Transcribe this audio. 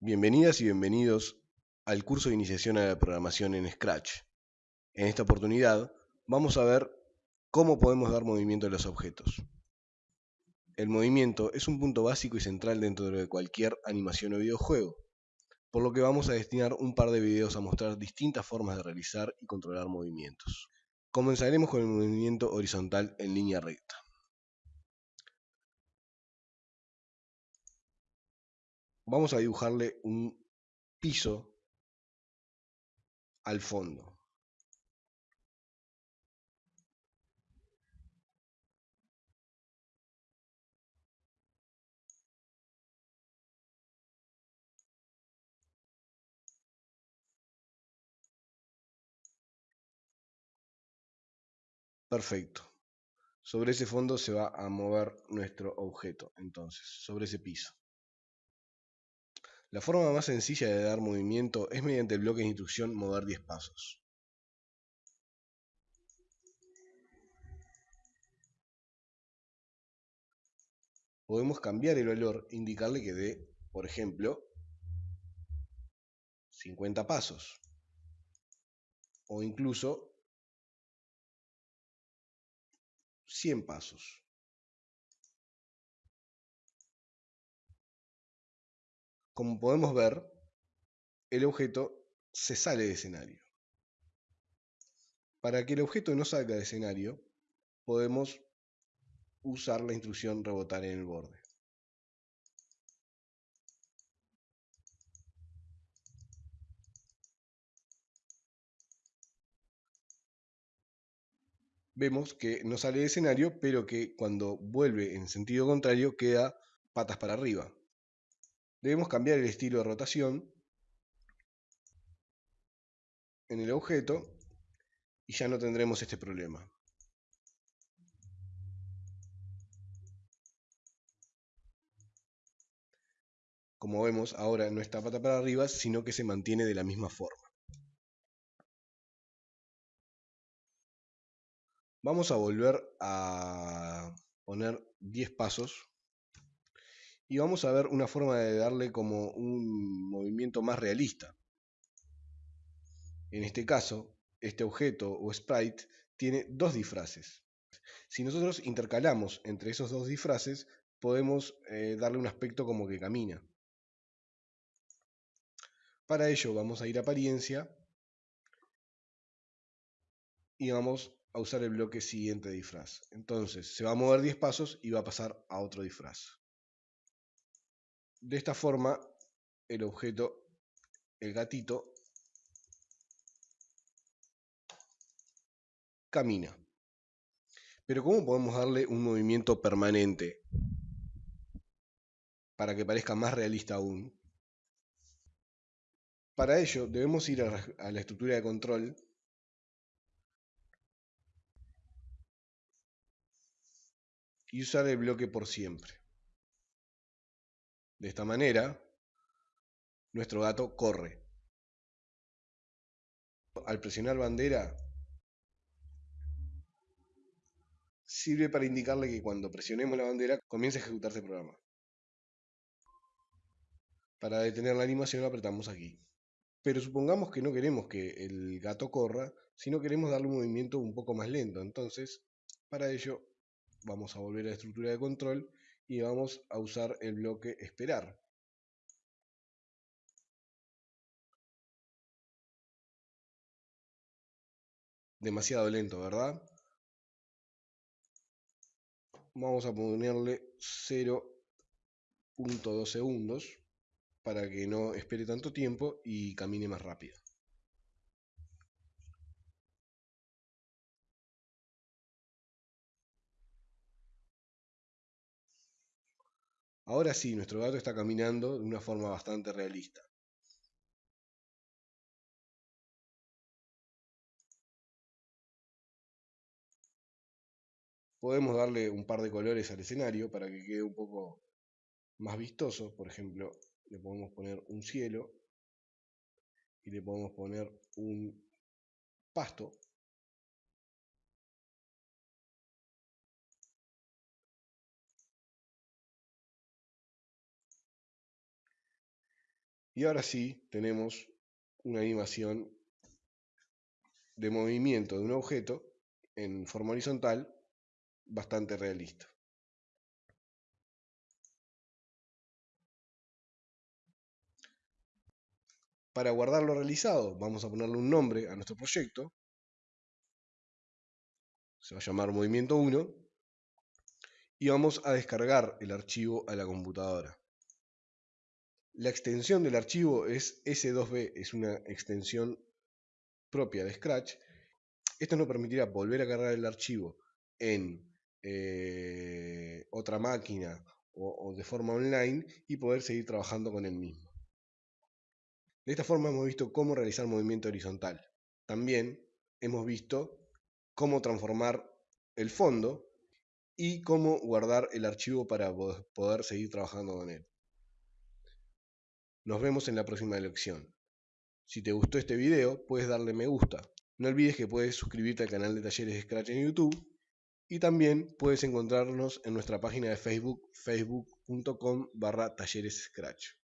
Bienvenidas y bienvenidos al curso de iniciación a la programación en Scratch. En esta oportunidad vamos a ver cómo podemos dar movimiento a los objetos. El movimiento es un punto básico y central dentro de cualquier animación o videojuego, por lo que vamos a destinar un par de videos a mostrar distintas formas de realizar y controlar movimientos. Comenzaremos con el movimiento horizontal en línea recta. Vamos a dibujarle un piso al fondo. Perfecto. Sobre ese fondo se va a mover nuestro objeto, entonces, sobre ese piso. La forma más sencilla de dar movimiento es mediante el bloque de instrucción mover 10 pasos. Podemos cambiar el valor e indicarle que dé, por ejemplo, 50 pasos. O incluso 100 pasos. Como podemos ver, el objeto se sale de escenario. Para que el objeto no salga de escenario, podemos usar la instrucción rebotar en el borde. vemos que no sale de escenario, pero que cuando vuelve en sentido contrario queda patas para arriba. Debemos cambiar el estilo de rotación en el objeto y ya no tendremos este problema. Como vemos, ahora no está pata para arriba, sino que se mantiene de la misma forma. Vamos a volver a poner 10 pasos y vamos a ver una forma de darle como un movimiento más realista. En este caso, este objeto o sprite tiene dos disfraces. Si nosotros intercalamos entre esos dos disfraces, podemos eh, darle un aspecto como que camina. Para ello vamos a ir a apariencia y vamos a usar el bloque siguiente disfraz. Entonces se va a mover 10 pasos y va a pasar a otro disfraz. De esta forma, el objeto, el gatito, camina. Pero ¿cómo podemos darle un movimiento permanente para que parezca más realista aún? Para ello debemos ir a la estructura de control y usar el bloque por siempre. De esta manera, nuestro gato corre. Al presionar bandera, sirve para indicarle que cuando presionemos la bandera comienza a ejecutarse el programa. Para detener la animación apretamos aquí. Pero supongamos que no queremos que el gato corra, sino queremos darle un movimiento un poco más lento. Entonces, para ello vamos a volver a la estructura de control y vamos a usar el bloque esperar. Demasiado lento, ¿verdad? Vamos a ponerle 0.2 segundos para que no espere tanto tiempo y camine más rápido. Ahora sí, nuestro gato está caminando de una forma bastante realista. Podemos darle un par de colores al escenario para que quede un poco más vistoso. Por ejemplo, le podemos poner un cielo y le podemos poner un pasto Y ahora sí tenemos una animación de movimiento de un objeto en forma horizontal bastante realista. Para guardar lo realizado, vamos a ponerle un nombre a nuestro proyecto. Se va a llamar movimiento 1. Y vamos a descargar el archivo a la computadora. La extensión del archivo es S2B, es una extensión propia de Scratch. Esto nos permitirá volver a cargar el archivo en eh, otra máquina o, de forma online y poder seguir trabajando con el mismo. De esta forma hemos visto cómo realizar movimiento horizontal. También hemos visto cómo transformar el fondo y cómo guardar el archivo para poder seguir trabajando con él. Nos vemos en la próxima lección. Si te gustó este video, puedes darle me gusta. No olvides que puedes suscribirte al canal de Talleres de Scratch en YouTube y también puedes encontrarnos en nuestra página de Facebook, facebook.com barra Talleres Scratch.